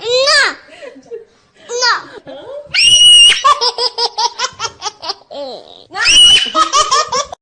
Não! Não! Não!